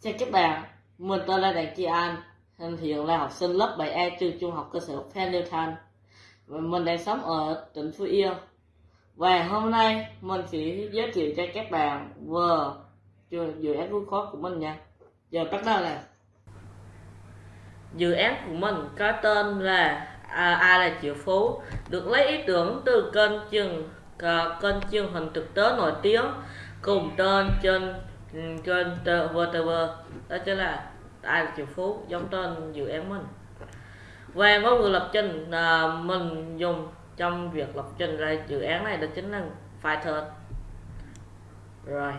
Chào các bạn, mình tên là Đặng Chi An, hiện là học sinh lớp 7E trường trung học cơ sở Phan Liêu Thanh và mình đang sống ở tỉnh Phú Yên. Và hôm nay mình sẽ giới thiệu cho các bạn về dự án vui khó của mình nha. Giờ bắt đầu là Dự án của mình có tên là à, Ai là triệu phú, được lấy ý tưởng từ kênh truyền kênh truyền hình thực tế nổi tiếng cùng tên trên Ừ, kênh VTV đó chính là ai là triệu phú giống tên dự án mình. Và ngôn ngữ lập trình à, mình dùng trong việc lập trình ra dự án này đó chính là Python. Rồi.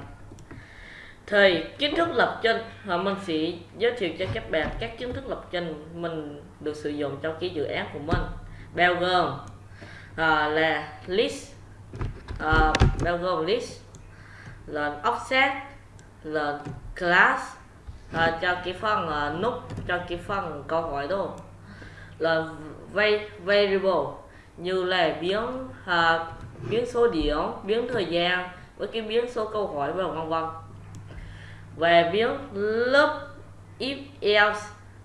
Thì kiến thức lập trình và mình sẽ giới thiệu cho các bạn các kiến thức lập trình mình được sử dụng trong cái dự án của mình. Bao gồm à, là list à, bao gồm list là offset là class à, cho cái phần là nút cho cái phần câu hỏi đó. Là variable như là biến à, biến số điểm biến thời gian với cái biến số câu hỏi và vân vân. Về biến lớp if else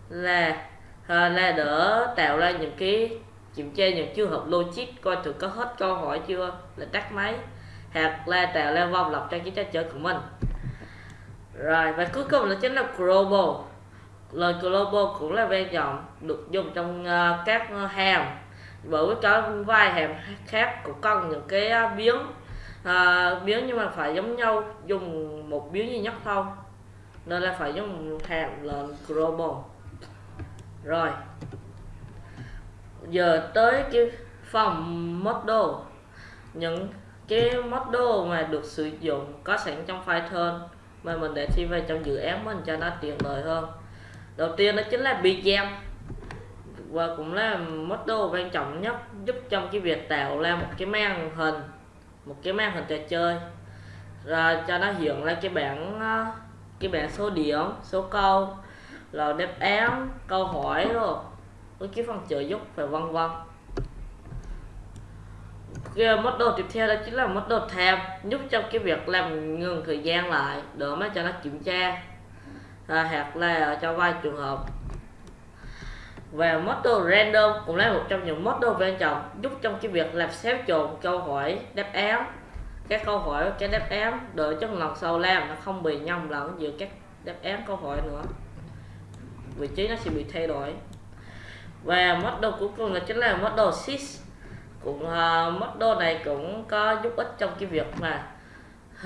là à, là đỡ tạo ra những cái kiểm tra những trường hợp logic coi thử có hết câu hỏi chưa là tắt máy hoặc là tạo ra vòng lặp cho cái trò chơi của mình rồi và cuối cùng là chính là global. Lời global cũng là quan giọng được dùng trong uh, các ờ, hàm. Bởi có vài hàm khác cũng cần những cái ờ, uh, biến uh, biến nhưng mà phải giống nhau dùng một biến duy nhất thôi. Nên là phải dùng hàm là global. Rồi. Giờ tới cái phòng model. Những cái model mà được sử dụng có sẵn trong Python mà mình để thi về trong dự án mình cho nó tiện lợi hơn. Đầu tiên đó chính là BGM và cũng là model quan trọng nhất giúp trong cái việc tạo ra một cái màn hình, một cái màn hình trò chơi. Rồi cho nó hiện ra cái bảng ờ, cái bảng số điểm, số câu là đáp án, câu hỏi rồi với cái phần trợ giúp và vân vân cái ờ, đồ tiếp theo đó chính là model time giúp cho cái việc làm ngừng thời gian lại để mà cho nó kiểm tra à, hoặc là cho vài trường hợp. Và model random cũng là một trong những model quan trọng giúp trong cái việc làm xáo trộn câu hỏi đáp án. Các câu hỏi cái đáp án để cho lần sau làm nó không bị nhầm lẫn giữa các đáp án câu hỏi nữa. Vị trí nó sẽ bị thay đổi. Và model cuối cùng là chính là model sys cũng à, uh, model này cũng có giúp ích trong cái việc mà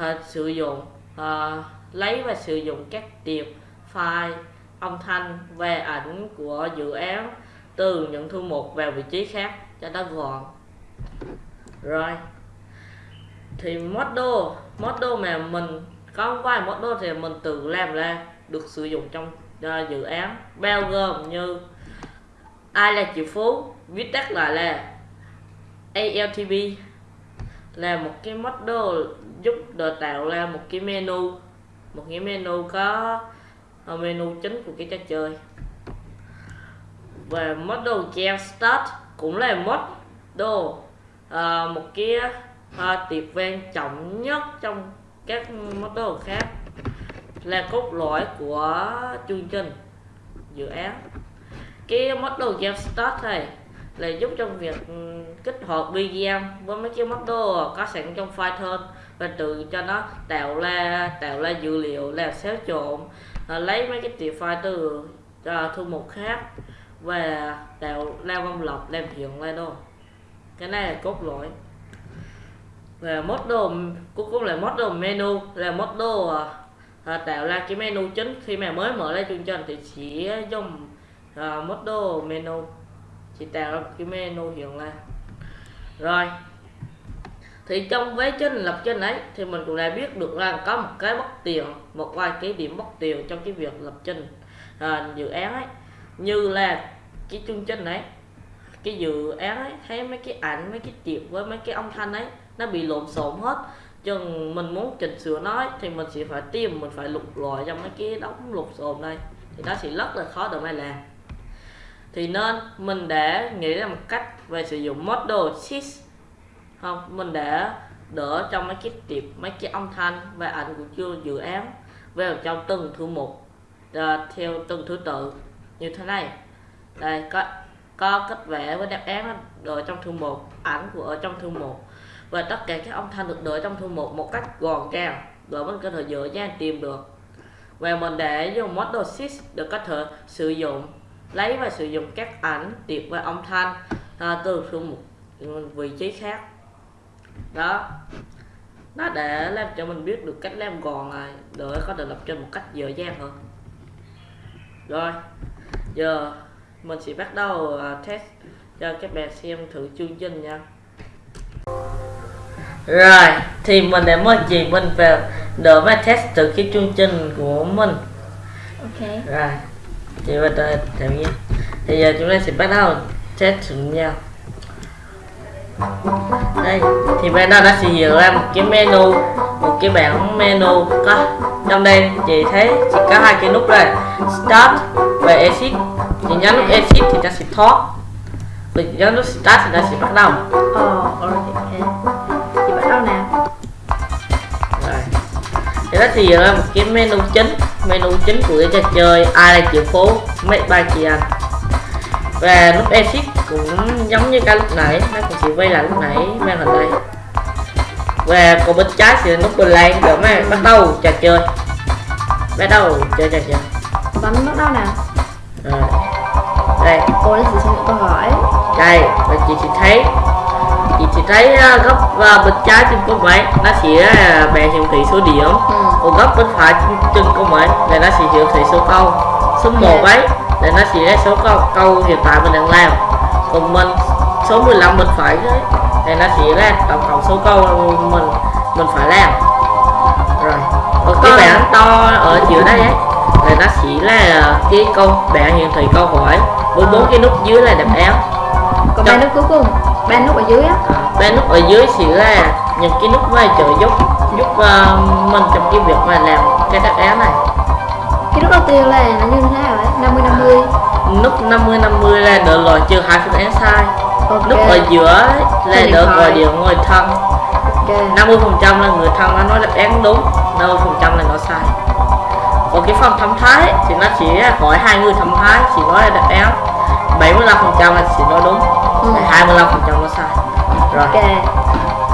uh, sử dụng uh, lấy và sử dụng các tiệp file âm thanh và ảnh của dự án từ những thư mục vào vị trí khác cho nó gọn. Rồi thì model model mà mình có vài model thì mình tự làm ra được sử dụng trong uh, dự án. Bao gồm như ai là triệu phú viết tắt lại là ALTB là một cái model giúp đào tạo ra một cái menu một cái menu có ờ, menu chính của cái trò chơi. Và model jam start cũng là model uh, một cái uh, tiệp quan trọng nhất trong các model khác là cốt lõi của chương trình dự án. Cái model jam start này là giúp trong việc ừ, kết kích hoạt BGM với mấy cái model có sẵn trong Python và tự cho nó tạo ra tạo ra dữ liệu làm xáo trộn à, lấy mấy cái tiểu file từ à, thư mục khác và tạo ra vòng lọc làm hiện ra đâu cái này là cốt lõi. Và model cuối cùng là model menu là model à, tạo ra cái menu chính. Khi mà mới mở ra chương trình thì chỉ dùng à, model menu chị tạo ra cái menu hiện ra rồi. Thì trong vế trên lập trên ấy thì mình cũng đã biết được rằng có một cái bất tiện một vài cái điểm bất tiện trong cái việc lập trình à, dự án ấy. Như là cái chương trình ấy cái dự án ấy thấy mấy cái ảnh mấy cái tiệp với mấy cái âm thanh ấy nó bị lộn xộn hết. Chừng mình muốn chỉnh sửa nói thì mình sẽ phải tìm mình phải lục lọi trong mấy cái đống lục xộn đây thì nó sẽ rất là khó để mà làm thì nên mình đã nghĩ ra một cách về sử dụng model sys không mình đã đỡ trong mấy cái tiệp mấy cái âm thanh và ảnh của chưa dự án vào trong từng thư mục. Uh, theo từng thứ tự như thế này. Đây có có cách vẽ với đáp án đợi trong thư mục ảnh của ở trong thư mục. Và tất cả các âm thanh được đợi trong thư mục một cách gọn gàng để mình có thể dễ dàng tìm được. Và mình để dùng Model 6 để có thể sử dụng lấy và sử dụng các ảnh tiệp và âm thanh à, từ thư mục vị trí khác. Đó. Nó để làm cho mình biết được cách làm gọn này để có thể lập trình một cách dễ dàng hơn. Rồi giờ mình sẽ bắt đầu uh, test cho các bạn xem thử chương trình nha. Rồi thì mình đã mời chị mình vào để mà test thử cái chương trình của mình. Ok. Rồi chị mình đã làm nha thì giờ chúng ta sẽ bắt đầu test thử nhau. Đây thì bên đó nó sẽ hiện ra một cái menu một cái bảng menu có trong đây chị thấy chỉ có hai cái nút đây start và exit. Chị nhấn nút exit thì ta sẽ thoát. Mình nhấn nút start thì ta sẽ bắt đầu. Ờ ok. Chị bắt đầu nào? Rồi. Thì nó thì ra một cái menu chính menu chính của cái trò chơi ai là triệu phố make by chị anh. Và nút exit cũng giống như cái lúc nãy nó cũng chỉ quay lại lúc nãy màn hình đây. Và còn bên trái thì nút play để mà bắt đầu trò chơi. Bắt đầu chơi trò chơi. Bấm bắt đầu nào? Rồi. Đây. Cô nó sẽ xem những câu hỏi. Đây và chị chỉ thấy chị chỉ thấy góc bên trái trên con máy nó sẽ uh, bè hiển thị số điểm. Ừ. còn góc bên phải trên, trên con máy là nó sẽ hiển thị số câu. Số 1 Ok. ấy là nó sẽ là số câu câu hiện tại mình đang làm. Còn mình số 15 bên phải đấy thì nó sẽ là tổng cộng số câu mình mình phải làm. Rồi còn cái bảng to ở giữa đây ấy là nó sẽ là cái câu bảng hiển thị câu hỏi. Với bốn cái nút dưới là đáp án. Còn ba nút cuối cùng ba nút ở dưới á. Ba nút ở dưới sẽ là những cái nút vai trợ giúp giúp uh, mình trong cái việc mà làm cái đáp án này. Cái nút đầu tiên là nó như thế nào đấy 50 50 nút 50 50 là đỡ loại trừ hai phương án sai. Ok. Nút ở giữa là đỡ gọi điện người thân. Ok. 50 phần trăm là người thân nó nói đáp án đúng 50 phần trăm là nó sai. Còn cái phần thẩm thái thì nó chỉ hỏi hai người thẩm thái chỉ nói là đáp án. 75 phần trăm là chỉ nói đúng Ừ. 25 phần trăm nó sai. Rồi ok.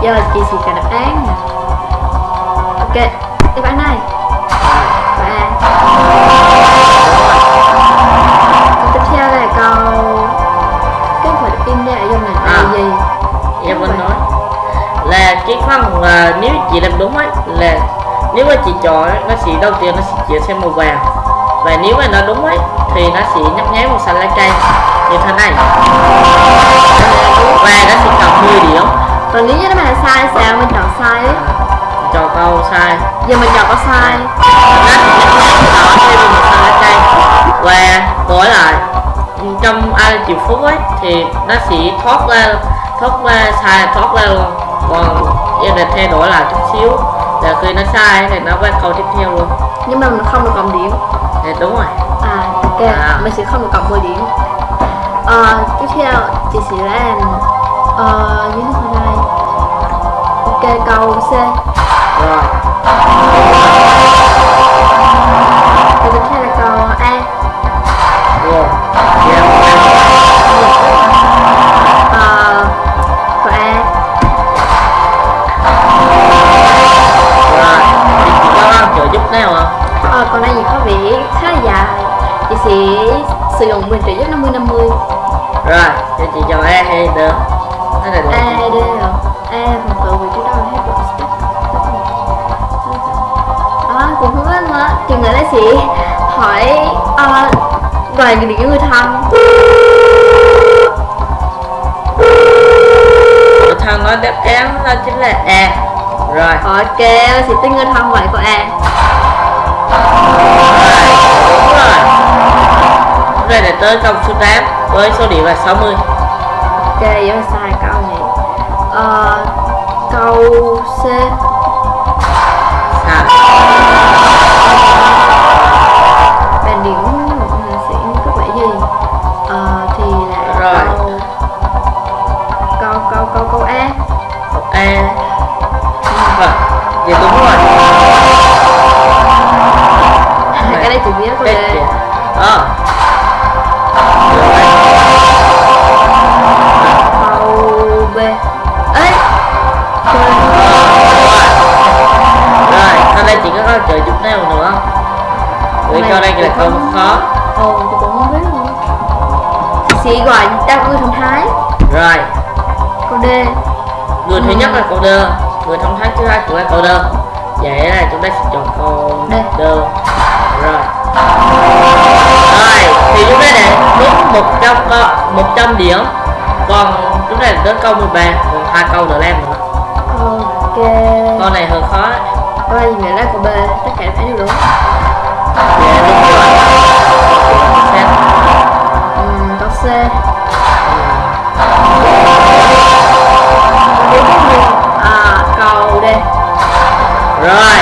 Giờ chị sẽ trả đáp án nè. Ok đáp án này. Và câu tiếp theo là câu cái phải in ra ở trong này À. là gì em vẫn nói. Là cái phần là nếu chị làm đúng ấy là nếu mà chị chọn ấy, nó sẽ đầu tiên nó sẽ chuyển sang màu vàng. Và nếu mà nó đúng ấy thì nó sẽ nhấp nháy màu xanh lá cây như thế này. Và nó sẽ cộng 10 điểm. Còn nếu như nó mà sai sao mình chọn sai ấy chọn câu sai. Giờ mình chọn có sai. Thay vì màu xanh lá cây và đổi lại. Trong ai chịu phút ấy thì nó sẽ thoát ra thoát ra sai thoát ra luôn. Còn em định thay đổi lại chút xíu. Là khi nó sai thì nó qua câu tiếp theo luôn. Nhưng mà mình không được cộng điểm. Thì đúng rồi. À ok. À. mình sẽ không được cộng 10 điểm Ờ, tiếp theo chị sẽ làm ờ, thế nào đây? Ok câu C. Rồi. Câu tiếp theo là câu A. Rồi Ờ, A. Rồi. Thì giúp nào không Ờ, còn đây gì có vẻ khá là dài. Chị sẽ sử dụng quyền trợ giúp 50 50 rồi thì chị chọn A hay D? Là A được hay D rồi A phần tự vị trí đâu là hết rồi. Đó cũng không biết nữa. Chừng nữa nó sẽ hỏi ờ, gọi những người thân. Người thân nói đáp án đó chính là A. Rồi. Ok sẽ tin người thân vậy câu A. Đúng rồi. Đây là tới câu số 8 với số điểm là 60 ok vậy là sai câu này. Ờ, câu C. Sai bàn điểm là sẽ có vẻ gì? Ờ, thì là Rồi. câu câu câu câu câu A. Câu A chị gọi đáp người thông thái Rồi, câu d người thứ nhất là câu đơ, người thông thái thứ hai cũng là câu đơ. Vậy là chúng ta sẽ chọn câu Đơ. đơ. Rồi. Rồi, thì chúng ta để đúng 100 câu 100 điểm. Còn chúng ta đến câu 13, còn hai câu nữa làm nữa. ok Câu này hơi khó. câu này nghĩa là câu b tất cả phải đều đúng Dạ đúng rồi. C Câu tiếp theo. à cầu d Rồi.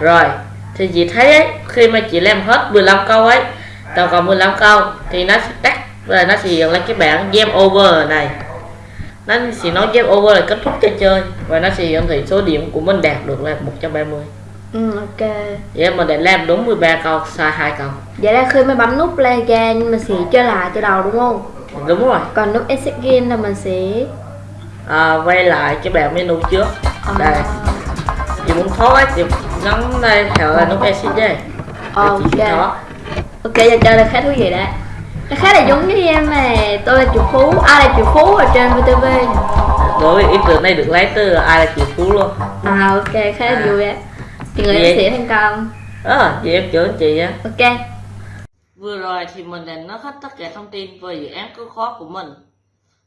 Rồi, thì chị thấy ấy, khi mà chị làm hết 15 câu ấy, tổng cộng 15 câu thì nó sẽ tắt và nó sẽ hiện lên cái bảng game over này. Nó sẽ nói game over là kết thúc trò chơi và nó sẽ hiển thị số điểm của mình đạt được là 130. ừ ok Vậy mình đã làm đúng 13 câu, sai hai câu. vậy là khi mà bấm nút play game mình sẽ chơi lại từ đầu đúng không Đúng rồi. còn nút exit game là mình sẽ À, quay lại cái bảng menu trước. ờ, Đây. Chị muốn thoát ấy, chị nhấn đây theo là nút exit đây. ok ok giờ chơi là khá thú vị đấy nó khá là giống với em này tôi là triệu phú ai là triệu phú ở trên vtv Đối với ý tưởng này được lấy từ ai là triệu phú luôn. à ok khá là À. vui á chị người Vậy- em sẽ thành công Ờ, vậy em chữa chị á. ok Vừa rồi thì mình đã nói hết tất cả thông tin về dự án cứu khó của mình.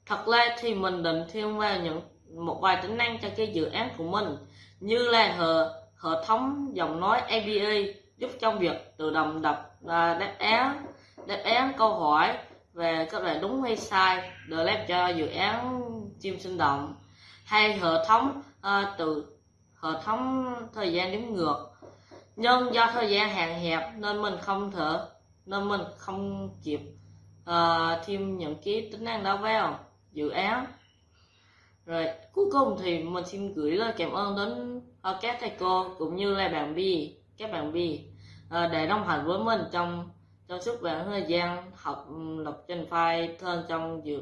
Thật ra thì mình định thêm vào những một vài tính năng cho cái dự án của mình như là hệ, hệ thống giọng nói ABA giúp trong việc tự động đọc à, đáp án đáp án câu hỏi về các loại đúng hay sai được làm cho dự án chim sinh động hay hệ thống uh, từ hệ thống thời gian đếm ngược. Nhưng do thời gian hạn hẹp nên mình không thể nên mình không kịp uh, thêm những cái tính năng đó vào dự án. Rồi cuối cùng thì mình xin gửi lời cảm ơn đến ờ, các thầy cô cũng như là bạn Bi các bạn Bi để đồng hành với mình trong trong suốt khoảng thời gian học ừ, lập trình file thân trong dự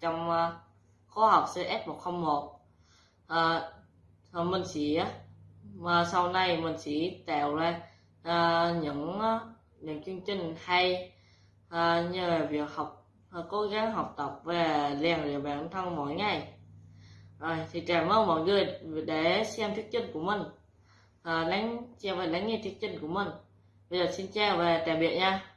trong ờ, khóa học CS 101 à, rồi mình sẽ mà sau này mình sẽ tạo ra ờ, những ờ, những chương trình hay à, như là việc học cố gắng học tập và rèn luyện bản thân mỗi ngày. Rồi thì cảm ơn mọi người để xem thuyết trình của mình. À, lắng xem và lắng nghe thuyết trình của mình. Bây giờ xin chào và tạm biệt nha.